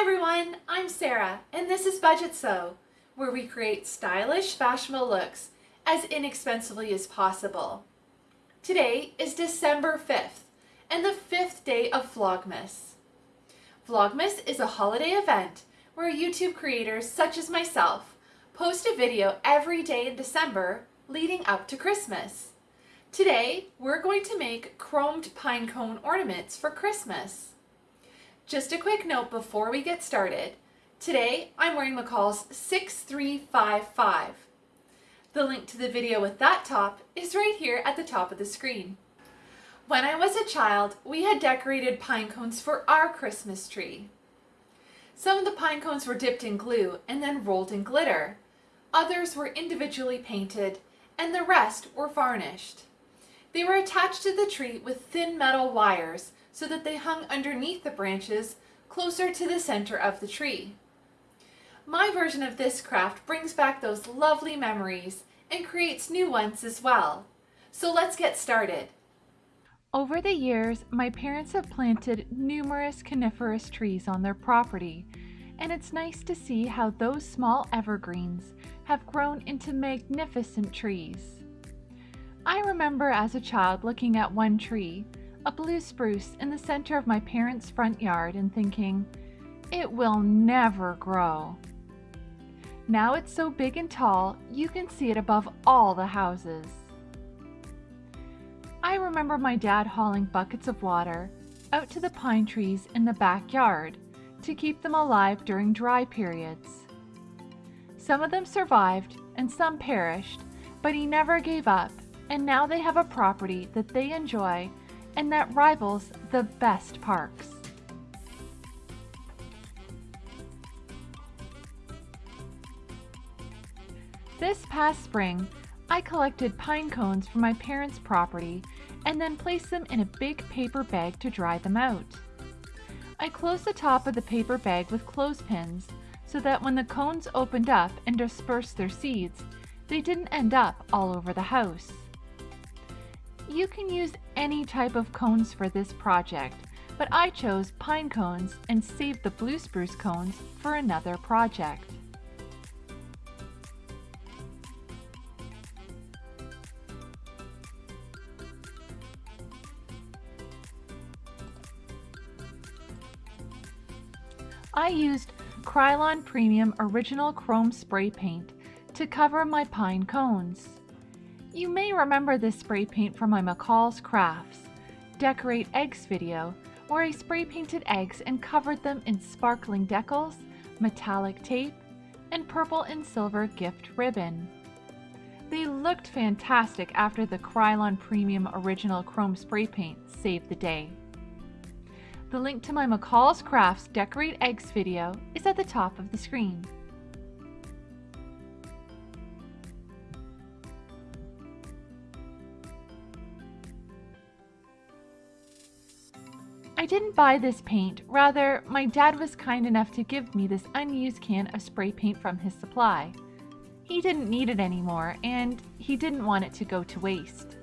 Hi everyone, I'm Sarah and this is Budget Sew, where we create stylish, fashionable looks as inexpensively as possible. Today is December 5th and the fifth day of Vlogmas. Vlogmas is a holiday event where YouTube creators such as myself post a video every day in December leading up to Christmas. Today, we're going to make chromed pinecone ornaments for Christmas. Just a quick note before we get started. Today, I'm wearing McCall's 6355. The link to the video with that top is right here at the top of the screen. When I was a child, we had decorated pine cones for our Christmas tree. Some of the pine cones were dipped in glue and then rolled in glitter. Others were individually painted and the rest were varnished. They were attached to the tree with thin metal wires so that they hung underneath the branches closer to the center of the tree. My version of this craft brings back those lovely memories and creates new ones as well. So let's get started. Over the years, my parents have planted numerous coniferous trees on their property, and it's nice to see how those small evergreens have grown into magnificent trees. I remember as a child looking at one tree a blue spruce in the center of my parents' front yard and thinking, it will never grow. Now it's so big and tall, you can see it above all the houses. I remember my dad hauling buckets of water out to the pine trees in the backyard to keep them alive during dry periods. Some of them survived and some perished, but he never gave up, and now they have a property that they enjoy and that rivals the best parks. This past spring, I collected pine cones from my parents' property and then placed them in a big paper bag to dry them out. I closed the top of the paper bag with clothespins so that when the cones opened up and dispersed their seeds, they didn't end up all over the house. You can use any type of cones for this project, but I chose pine cones and saved the blue spruce cones for another project. I used Krylon Premium Original Chrome Spray Paint to cover my pine cones. You may remember this spray paint from my McCall's Crafts Decorate Eggs video, where I spray painted eggs and covered them in sparkling decals, metallic tape, and purple and silver gift ribbon. They looked fantastic after the Krylon Premium Original Chrome Spray Paint saved the day. The link to my McCall's Crafts Decorate Eggs video is at the top of the screen. Didn't buy this paint, rather, my dad was kind enough to give me this unused can of spray paint from his supply. He didn't need it anymore, and he didn't want it to go to waste.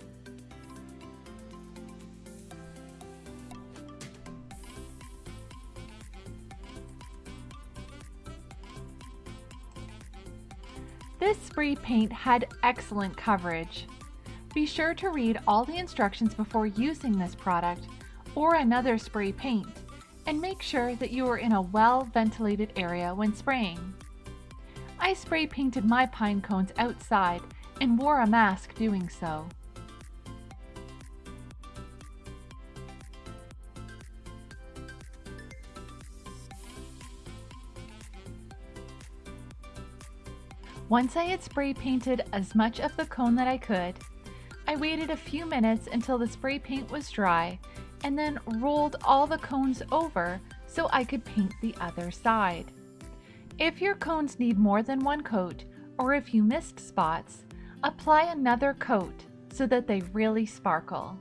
This spray paint had excellent coverage. Be sure to read all the instructions before using this product or another spray paint, and make sure that you are in a well-ventilated area when spraying. I spray painted my pine cones outside and wore a mask doing so. Once I had spray painted as much of the cone that I could, I waited a few minutes until the spray paint was dry and then rolled all the cones over so I could paint the other side. If your cones need more than one coat, or if you missed spots, apply another coat so that they really sparkle.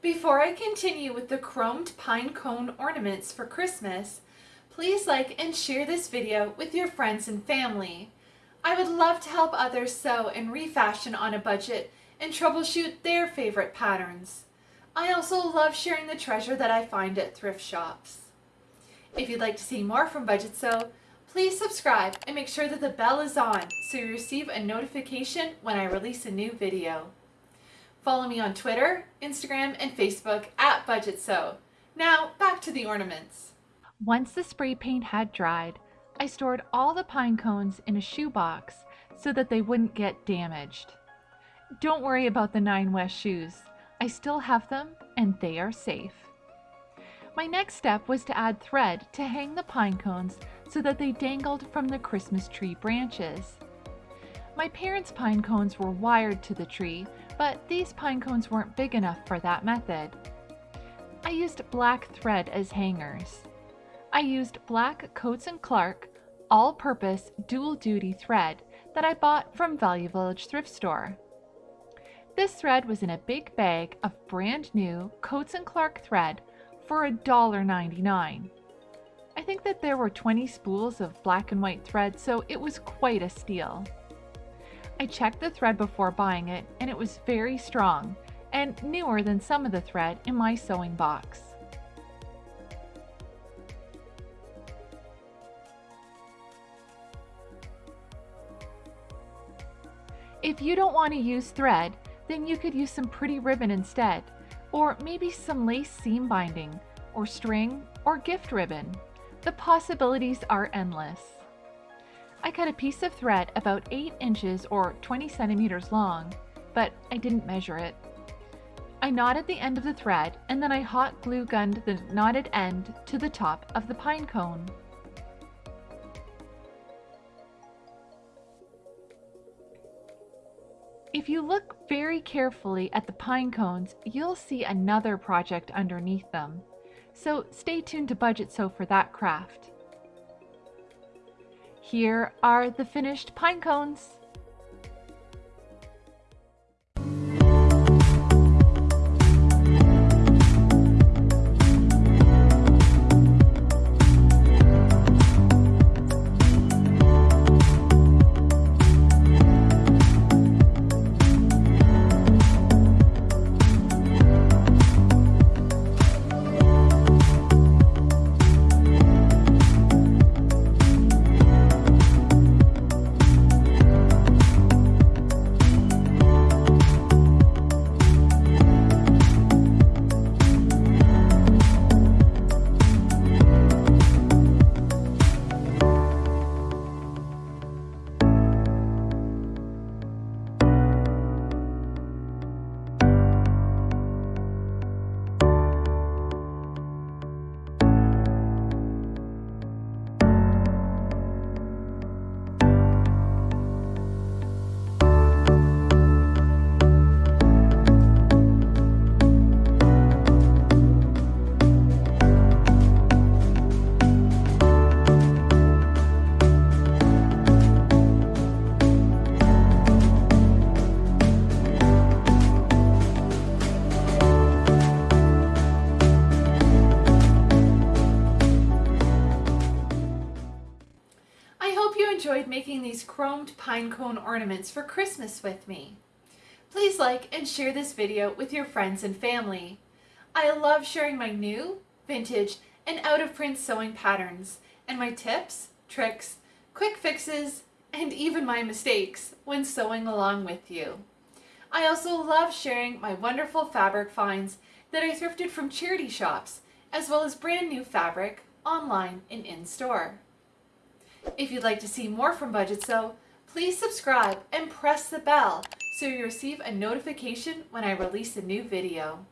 Before I continue with the chromed pine cone ornaments for Christmas, Please like and share this video with your friends and family. I would love to help others sew and refashion on a budget and troubleshoot their favorite patterns. I also love sharing the treasure that I find at thrift shops. If you'd like to see more from Budget Sew, please subscribe and make sure that the bell is on so you receive a notification when I release a new video. Follow me on Twitter, Instagram, and Facebook at Budget Sew. Now, back to the ornaments. Once the spray paint had dried, I stored all the pine cones in a shoebox so that they wouldn't get damaged. Don't worry about the Nine West shoes. I still have them and they are safe. My next step was to add thread to hang the pine cones so that they dangled from the Christmas tree branches. My parents' pine cones were wired to the tree, but these pine cones weren't big enough for that method. I used black thread as hangers. I used black Coats & Clark all-purpose dual-duty thread that I bought from Value Village thrift store. This thread was in a big bag of brand new Coats & Clark thread for $1.99. I think that there were 20 spools of black and white thread, so it was quite a steal. I checked the thread before buying it, and it was very strong and newer than some of the thread in my sewing box. If you don't want to use thread, then you could use some pretty ribbon instead, or maybe some lace seam binding, or string, or gift ribbon. The possibilities are endless. I cut a piece of thread about 8 inches or 20 centimeters long, but I didn't measure it. I knotted the end of the thread and then I hot glue gunned the knotted end to the top of the pine cone. If you look very carefully at the pine cones, you'll see another project underneath them. So stay tuned to Budget Sew for that craft. Here are the finished pine cones. Chromed pine cone ornaments for Christmas with me. Please like and share this video with your friends and family. I love sharing my new, vintage, and out-of-print sewing patterns and my tips, tricks, quick fixes, and even my mistakes when sewing along with you. I also love sharing my wonderful fabric finds that I thrifted from charity shops, as well as brand new fabric online and in-store. If you'd like to see more from Budget Sew, please subscribe and press the bell so you receive a notification when I release a new video.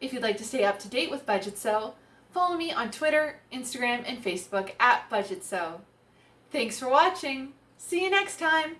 If you'd like to stay up to date with Budget Sew, follow me on Twitter, Instagram, and Facebook at Budget Sew. Thanks for watching. See you next time.